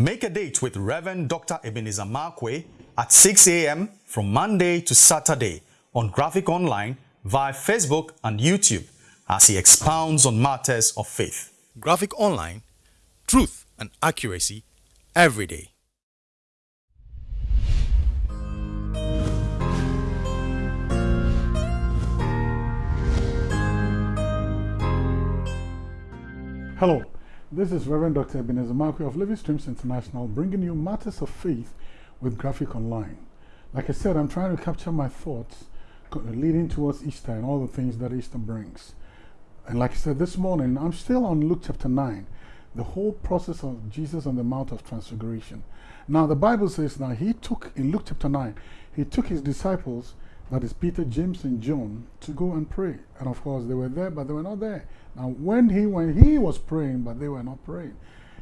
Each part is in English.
Make a date with Reverend Dr. Ebenezer Markwei at 6 a.m. from Monday to Saturday on Graphic Online via Facebook and YouTube as he expounds on matters of faith. Graphic Online, truth and accuracy every day. Hello, this is Reverend Dr. Ebenezer Markwei of Living Streams International bringing you matters of faith with Graphic Online. Like I said, I'm trying to capture my thoughts leading towards Easter and all the things that Easter brings. And like I said this morning, I'm still on Luke chapter 9, the whole process of Jesus on the Mount of Transfiguration. Now, the Bible says now he took, in Luke chapter 9, he took his disciples, that is Peter, James, and John, to go and pray. And of course, they were there, but they were not there. Now, when he, when he was praying, but they were not praying,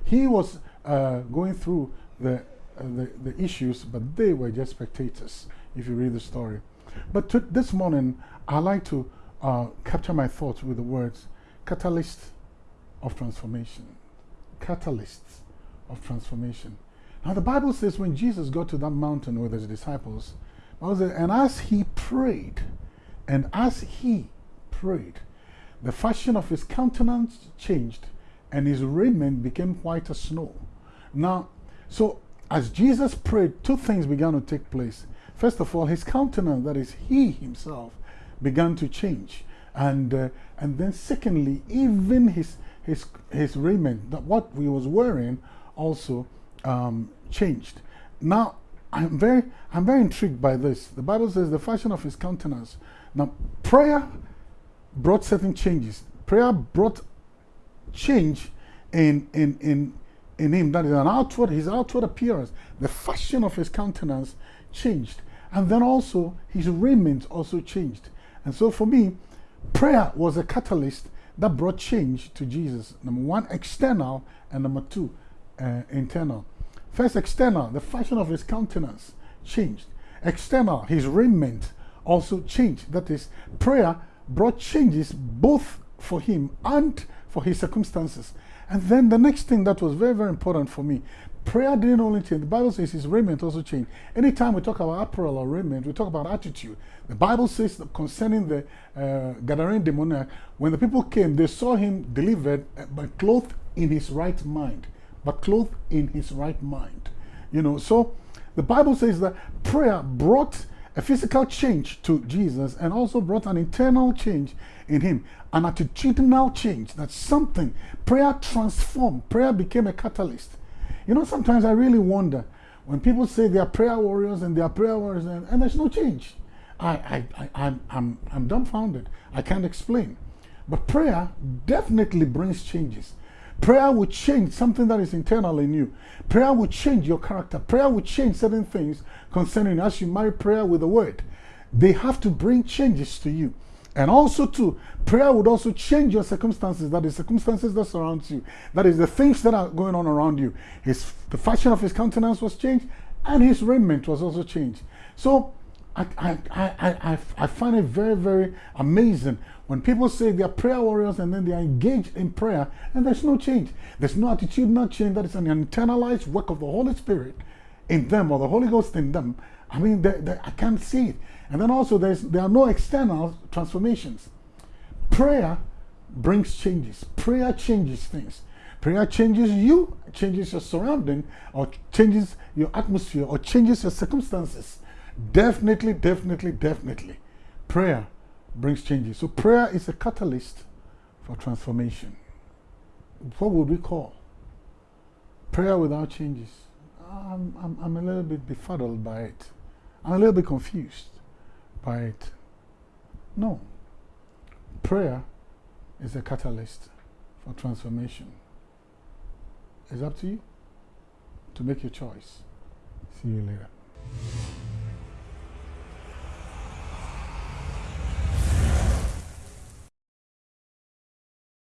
he was uh, going through the, uh, the, the issues, but they were just spectators, if you read the story. But to, this morning, I like to uh, capture my thoughts with the words catalyst of transformation. Catalysts of transformation. Now, the Bible says when Jesus got to that mountain with his disciples, and as he prayed, and as he prayed, the fashion of his countenance changed, and his raiment became white as snow. Now, so as Jesus prayed, two things began to take place. First of all, his countenance, that is, he himself, began to change. And, uh, and then secondly, even his, his, his raiment, that what he was wearing, also um, changed. Now, I'm very, I'm very intrigued by this. The Bible says the fashion of his countenance. Now, prayer brought certain changes. Prayer brought change in, in, in, in him. That is an outward, his outward appearance. The fashion of his countenance changed. And then also his raiment also changed. And so for me, prayer was a catalyst that brought change to Jesus. Number one, external, and number two, uh, internal. First, external, the fashion of his countenance changed. External, his raiment also changed. That is, prayer brought changes both for him and for his circumstances. And then the next thing that was very, very important for me, prayer didn't only change. The Bible says his raiment also changed. Anytime we talk about apparel or raiment, we talk about attitude. The Bible says concerning the uh, Gadarene demoniac, when the people came, they saw him delivered, but clothed in his right mind. But clothed in his right mind. You know, so the Bible says that prayer brought a physical change to Jesus and also brought an internal change in him, an attitudinal change. That something. Prayer transformed. Prayer became a catalyst. You know, sometimes I really wonder when people say they are prayer warriors and they are prayer warriors and, and there's no change. I, I, I, I'm, I'm, I'm dumbfounded. I can't explain. But prayer definitely brings changes. Prayer will change something that is internal in you. Prayer will change your character. Prayer will change certain things concerning as you marry prayer with the word. They have to bring changes to you. And also too, prayer would also change your circumstances, that is circumstances that surround you. That is the things that are going on around you. His, the fashion of his countenance was changed and his raiment was also changed. So I, I, I, I, find it very, very amazing when people say they are prayer warriors and then they are engaged in prayer and there's no change. There's no attitude, no change. That is an internalized work of the Holy Spirit in them or the Holy Ghost in them. I mean, they, they, I can't see it. And then also there's, there are no external transformations. Prayer brings changes. Prayer changes things. Prayer changes you, changes your surrounding, or changes your atmosphere, or changes your circumstances. Definitely, definitely, definitely. Prayer brings changes. So prayer is a catalyst for transformation. What would we call prayer without changes? I'm, I'm, I'm a little bit befuddled by it. I'm a little bit confused by it. No. Prayer is a catalyst for transformation. It's up to you to make your choice. See you later.